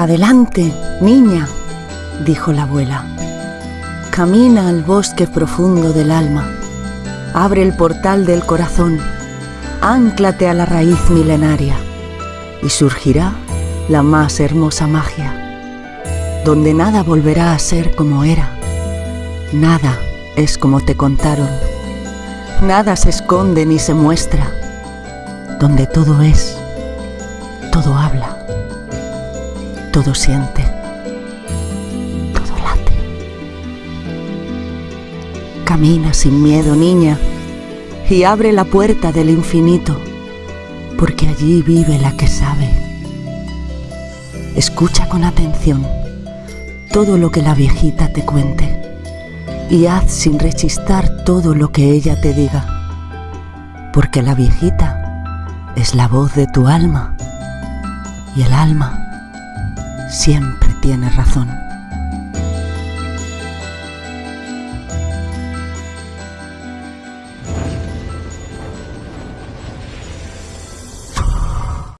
Adelante, niña, dijo la abuela. Camina al bosque profundo del alma. Abre el portal del corazón. Ánclate a la raíz milenaria y surgirá la más hermosa magia, donde nada volverá a ser como era. Nada es como te contaron. Nada se esconde ni se muestra. Donde todo es, todo habla, todo siente, todo late. Camina sin miedo, niña, y abre la puerta del infinito, porque allí vive la que sabe. Escucha con atención todo lo que la viejita te cuente y haz sin rechistar todo lo que ella te diga, porque la viejita es la voz de tu alma y el alma siempre tiene razón.